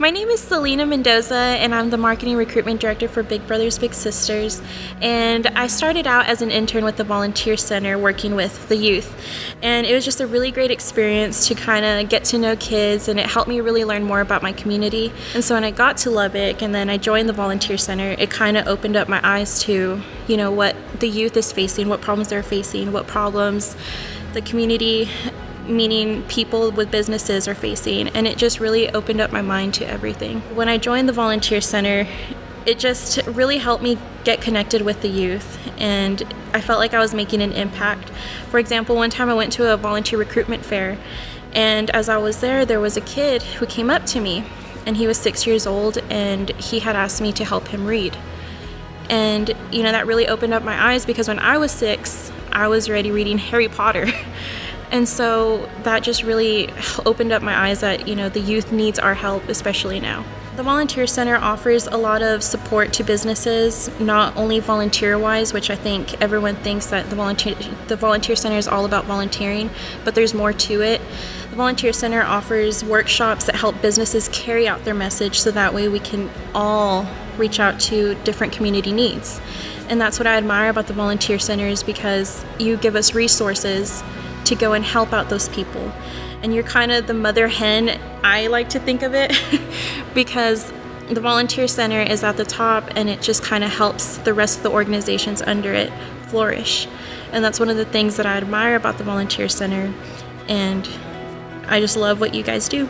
My name is Selena Mendoza, and I'm the Marketing Recruitment Director for Big Brothers Big Sisters. And I started out as an intern with the Volunteer Center working with the youth. And it was just a really great experience to kind of get to know kids, and it helped me really learn more about my community. And so when I got to Lubbock and then I joined the Volunteer Center, it kind of opened up my eyes to, you know, what the youth is facing, what problems they're facing, what problems the community meaning people with businesses are facing and it just really opened up my mind to everything. When I joined the volunteer center, it just really helped me get connected with the youth and I felt like I was making an impact. For example, one time I went to a volunteer recruitment fair and as I was there, there was a kid who came up to me and he was six years old and he had asked me to help him read. And you know, that really opened up my eyes because when I was six, I was already reading Harry Potter. And so that just really opened up my eyes that, you know, the youth needs our help, especially now. The Volunteer Center offers a lot of support to businesses, not only volunteer-wise, which I think everyone thinks that the volunteer the Volunteer Center is all about volunteering, but there's more to it. The Volunteer Center offers workshops that help businesses carry out their message so that way we can all reach out to different community needs. And that's what I admire about the Volunteer Center is because you give us resources to go and help out those people. And you're kind of the mother hen, I like to think of it, because the volunteer center is at the top and it just kind of helps the rest of the organizations under it flourish. And that's one of the things that I admire about the volunteer center. And I just love what you guys do.